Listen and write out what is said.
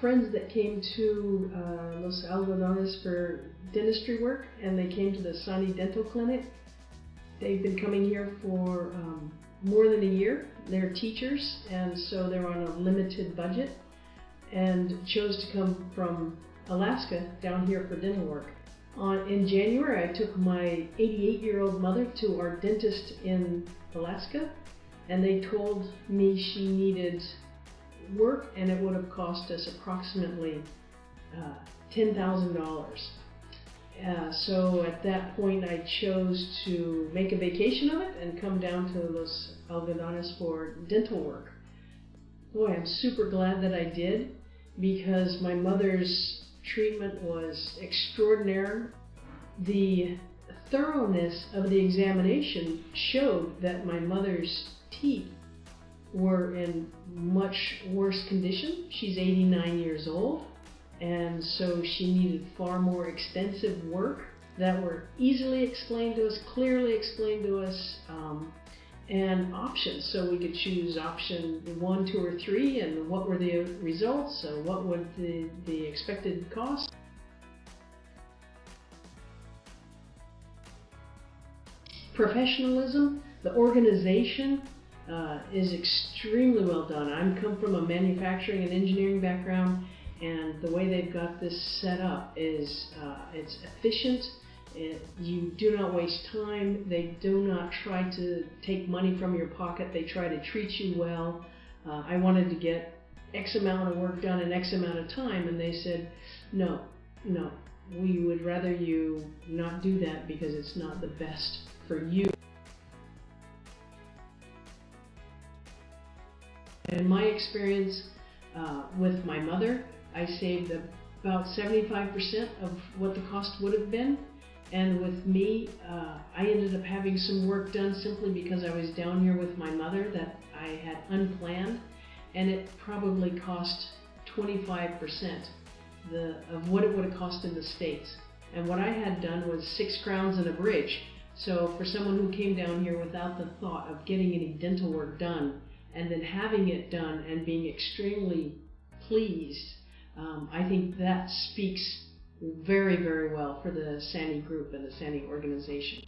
friends that came to uh, Los Algodones for dentistry work, and they came to the Sani Dental Clinic. They've been coming here for um, more than a year. They're teachers, and so they're on a limited budget, and chose to come from Alaska down here for dental work. On, in January, I took my 88 year old mother to our dentist in Alaska, and they told me she needed work and it would have cost us approximately uh, $10,000. Uh, so at that point, I chose to make a vacation of it and come down to Los Algodones for dental work. Boy, I'm super glad that I did because my mother's treatment was extraordinary. The thoroughness of the examination showed that my mother's teeth were in much worse condition. She's 89 years old, and so she needed far more extensive work that were easily explained to us, clearly explained to us, um, and options. So we could choose option one, two, or three, and what were the results, so what would the, the expected cost. Professionalism, the organization, uh, is extremely well done. I come from a manufacturing and engineering background, and the way they've got this set up is uh, it's efficient. It, you do not waste time. They do not try to take money from your pocket. They try to treat you well. Uh, I wanted to get X amount of work done in X amount of time, and they said, no, no, we would rather you not do that because it's not the best for you. In my experience uh, with my mother, I saved about 75% of what the cost would have been. And with me, uh, I ended up having some work done simply because I was down here with my mother that I had unplanned. And it probably cost 25% the, of what it would have cost in the States. And what I had done was six crowns and a bridge. So for someone who came down here without the thought of getting any dental work done, and then having it done and being extremely pleased, um, I think that speaks very, very well for the SANI group and the SANI organization.